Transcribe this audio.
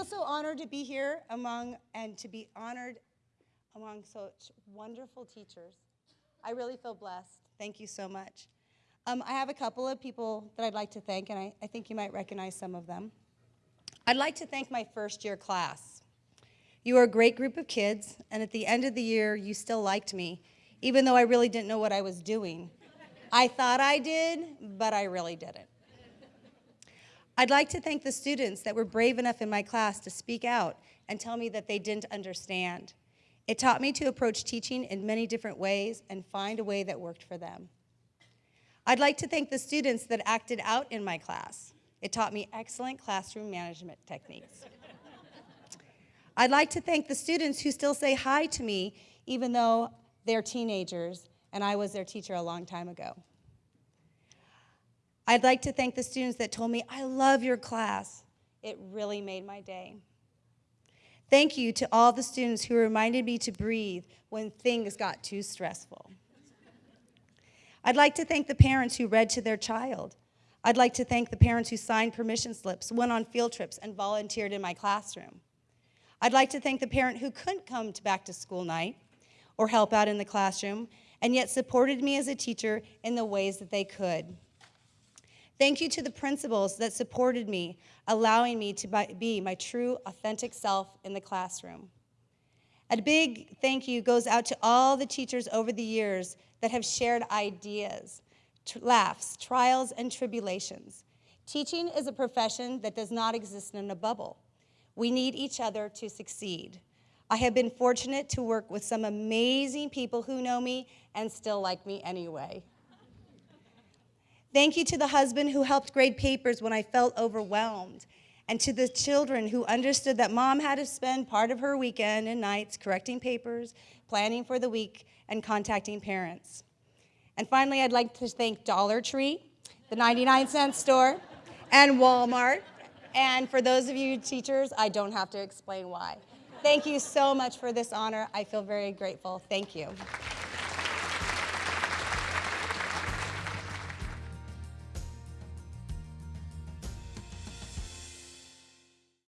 feel so honored to be here among and to be honored among such wonderful teachers. I really feel blessed. Thank you so much. Um, I have a couple of people that I'd like to thank, and I, I think you might recognize some of them. I'd like to thank my first year class. You are a great group of kids, and at the end of the year, you still liked me, even though I really didn't know what I was doing. I thought I did, but I really didn't. I'd like to thank the students that were brave enough in my class to speak out and tell me that they didn't understand. It taught me to approach teaching in many different ways and find a way that worked for them. I'd like to thank the students that acted out in my class. It taught me excellent classroom management techniques. I'd like to thank the students who still say hi to me even though they're teenagers and I was their teacher a long time ago. I'd like to thank the students that told me, I love your class. It really made my day. Thank you to all the students who reminded me to breathe when things got too stressful. I'd like to thank the parents who read to their child. I'd like to thank the parents who signed permission slips, went on field trips, and volunteered in my classroom. I'd like to thank the parent who couldn't come to back to school night or help out in the classroom and yet supported me as a teacher in the ways that they could. Thank you to the principals that supported me, allowing me to be my true, authentic self in the classroom. A big thank you goes out to all the teachers over the years that have shared ideas, laughs, trials, and tribulations. Teaching is a profession that does not exist in a bubble. We need each other to succeed. I have been fortunate to work with some amazing people who know me and still like me anyway. Thank you to the husband who helped grade papers when I felt overwhelmed, and to the children who understood that mom had to spend part of her weekend and nights correcting papers, planning for the week, and contacting parents. And finally, I'd like to thank Dollar Tree, the 99 cent store, and Walmart. And for those of you teachers, I don't have to explain why. Thank you so much for this honor. I feel very grateful. Thank you.